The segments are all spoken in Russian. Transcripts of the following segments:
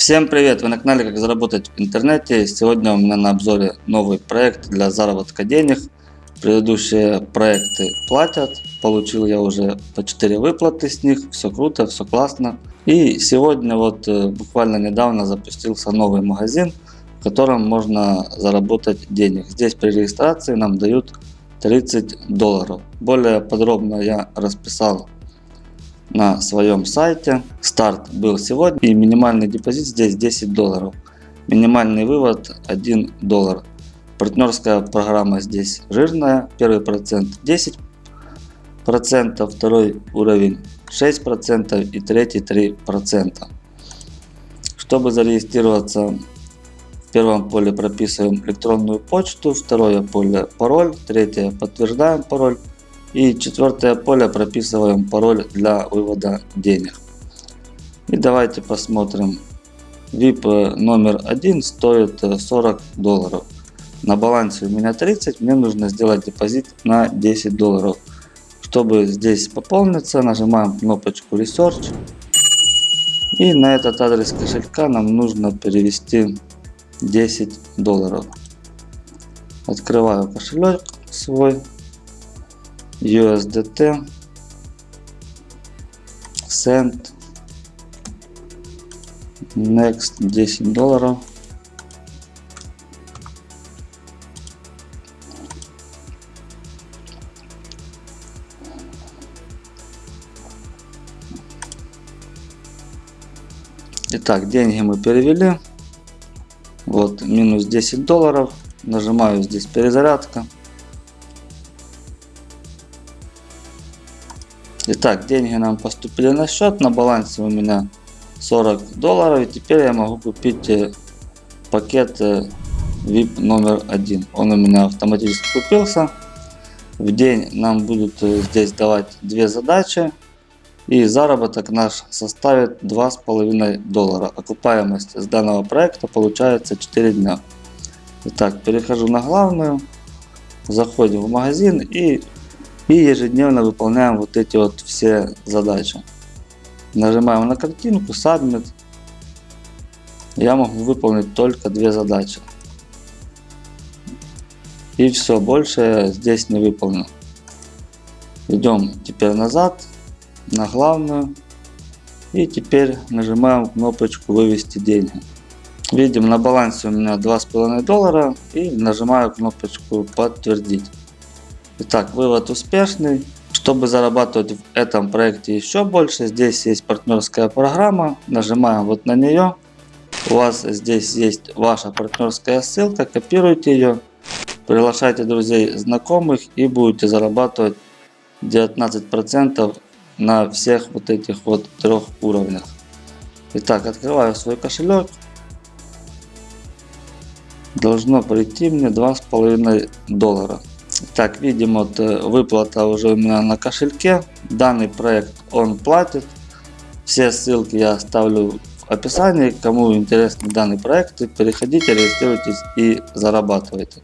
Всем привет! Вы на канале Как заработать в интернете. Сегодня у меня на обзоре новый проект для заработка денег. Предыдущие проекты платят. Получил я уже по 4 выплаты с них. Все круто, все классно. И сегодня вот э, буквально недавно запустился новый магазин, в котором можно заработать денег. Здесь при регистрации нам дают 30 долларов. Более подробно я расписал на своем сайте. Старт был сегодня и минимальный депозит здесь 10 долларов. Минимальный вывод 1 доллар. Партнерская программа здесь жирная. Первый процент 10 процентов, второй уровень 6 процентов и третий 3 процента. Чтобы зарегистрироваться в первом поле прописываем электронную почту, второе поле пароль, третье подтверждаем пароль и четвертое поле прописываем пароль для вывода денег. И давайте посмотрим. VIP номер один стоит 40 долларов. На балансе у меня 30, мне нужно сделать депозит на 10 долларов. Чтобы здесь пополниться, нажимаем кнопочку Research. И на этот адрес кошелька нам нужно перевести 10 долларов. Открываю кошелек свой. USDT, Send, Next 10 долларов. Итак, деньги мы перевели. Вот минус 10 долларов. Нажимаю здесь перезарядка. Итак, деньги нам поступили на счет. На балансе у меня 40 долларов. И теперь я могу купить э, пакет VIP э, номер один. Он у меня автоматически купился. В день нам будут э, здесь давать две задачи. И заработок наш составит 2,5 доллара. Окупаемость с данного проекта получается 4 дня. Итак, перехожу на главную. Заходим в магазин и и ежедневно выполняем вот эти вот все задачи. Нажимаем на картинку Submit. Я могу выполнить только две задачи. И все, больше здесь не выполню. Идем теперь назад на главную. И теперь нажимаем кнопочку вывести деньги. Видим на балансе у меня 2,5 доллара и нажимаю кнопочку подтвердить. Итак, вывод успешный. Чтобы зарабатывать в этом проекте еще больше, здесь есть партнерская программа. Нажимаем вот на нее. У вас здесь есть ваша партнерская ссылка. Копируйте ее. Приглашайте друзей, знакомых и будете зарабатывать 19% на всех вот этих вот трех уровнях. Итак, открываю свой кошелек. Должно прийти мне 2,5 доллара. Так, видим, вот э, выплата уже у меня на кошельке. Данный проект он платит. Все ссылки я оставлю в описании. Кому интересны данный проект, переходите, регистрируйтесь и зарабатывайте.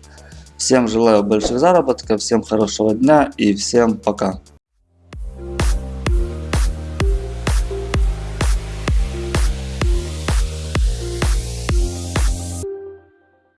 Всем желаю больших заработков, всем хорошего дня и всем пока.